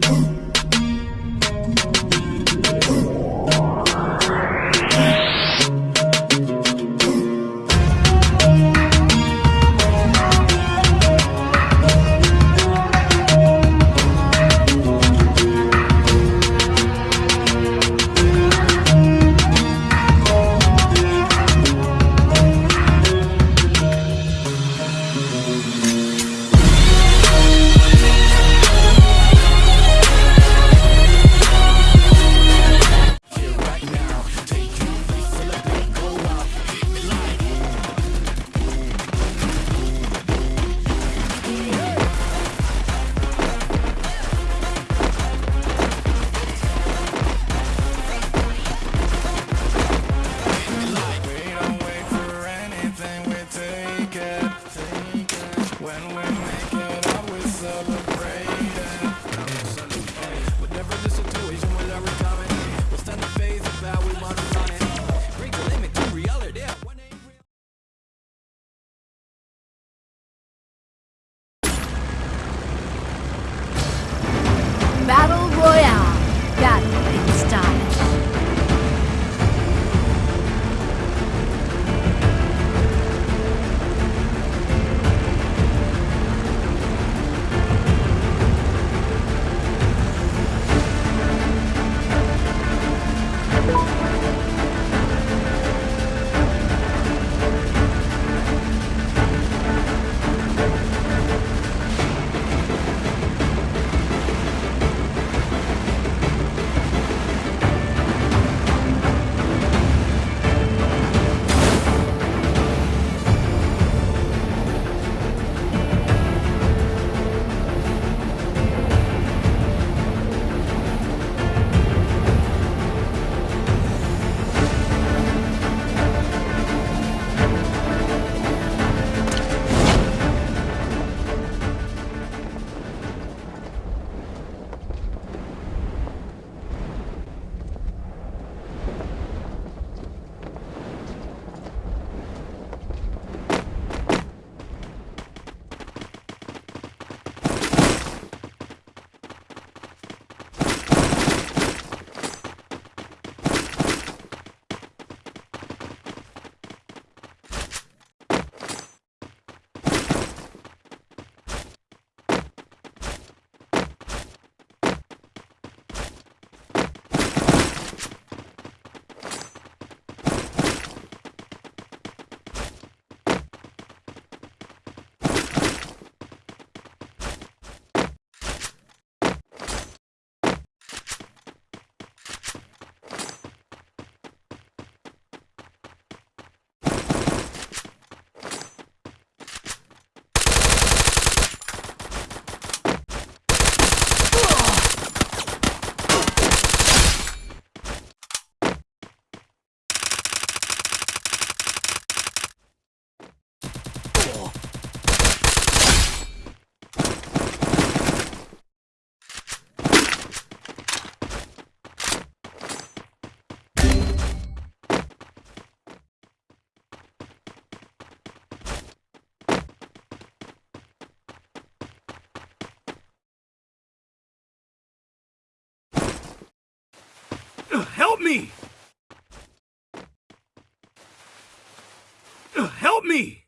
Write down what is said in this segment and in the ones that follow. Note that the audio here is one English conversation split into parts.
Boom. battle Help me! Help me!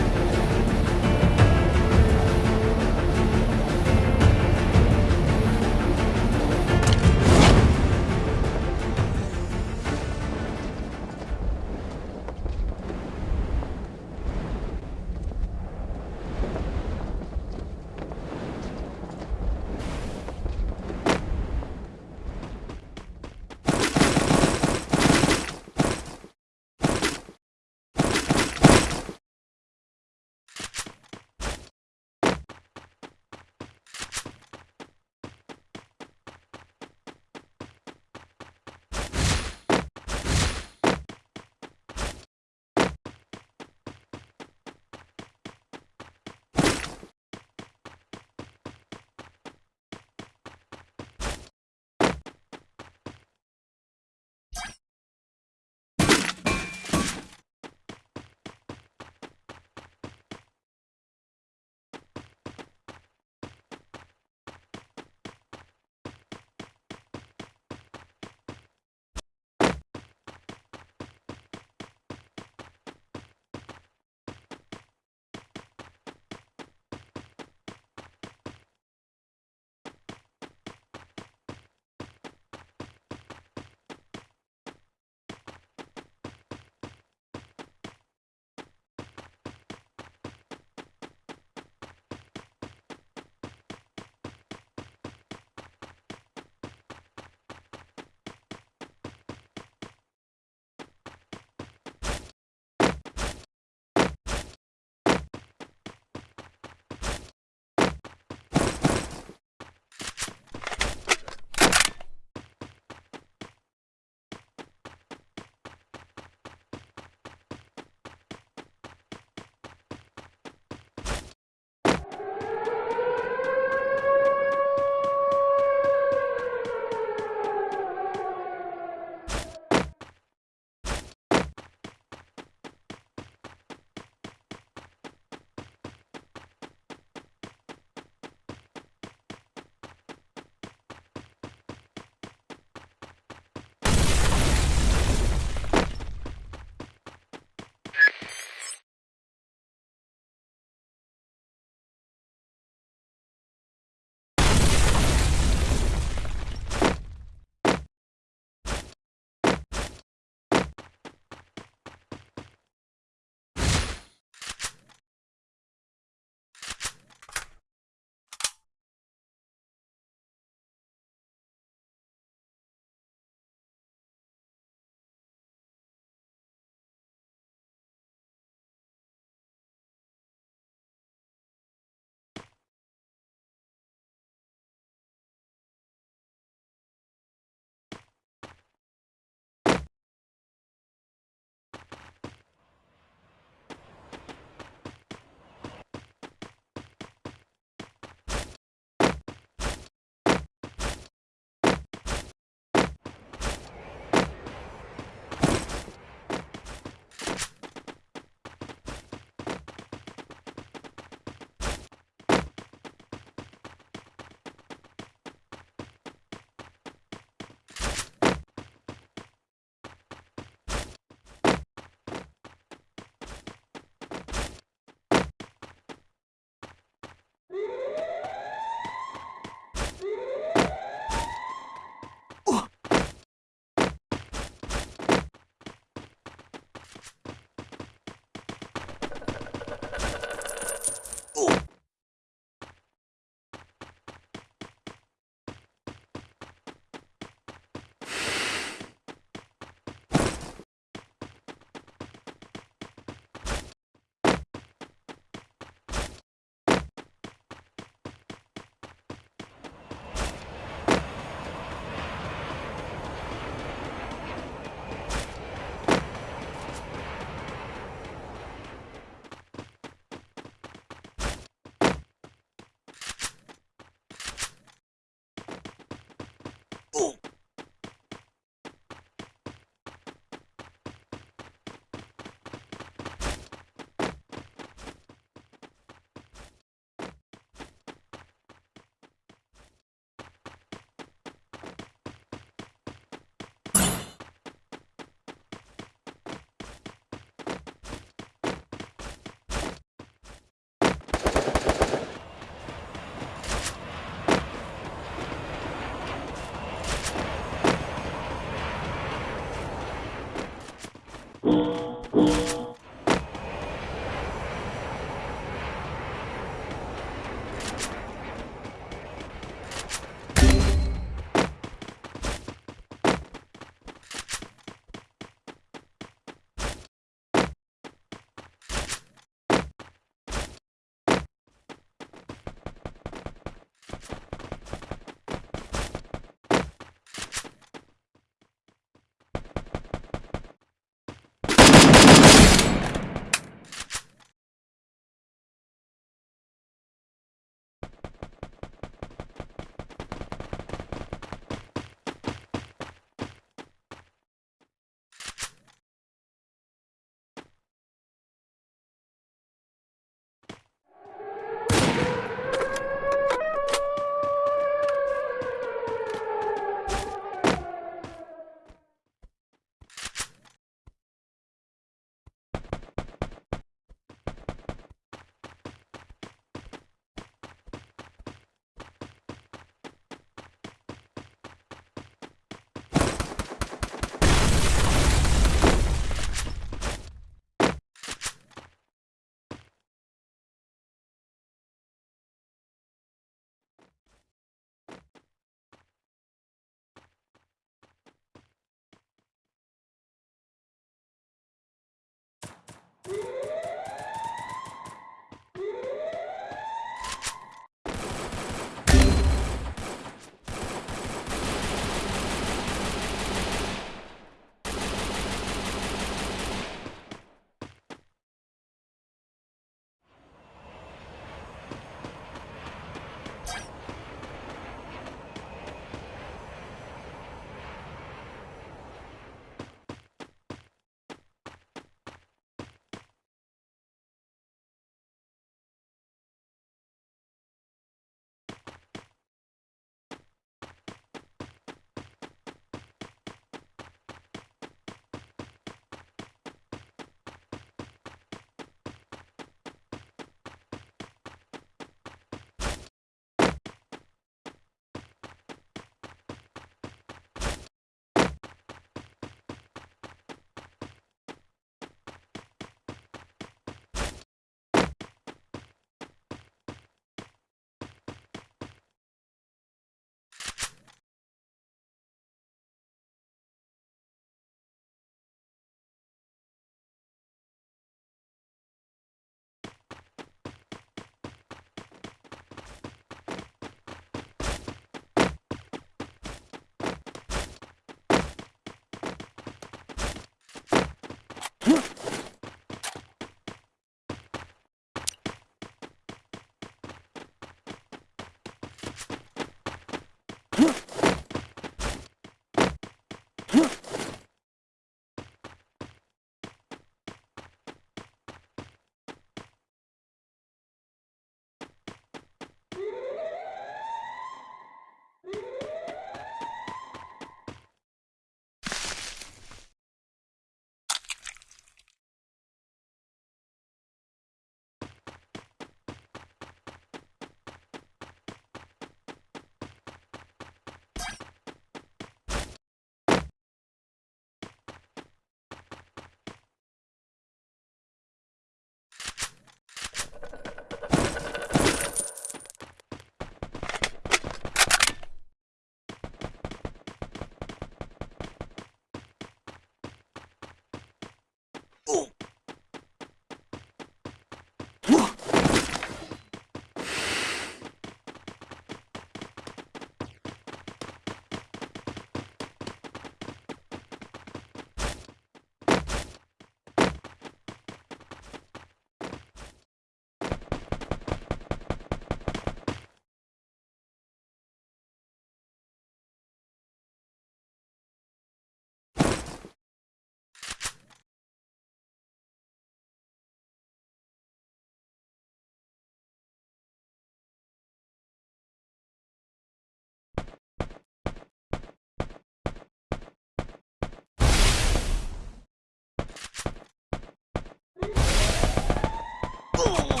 Oh!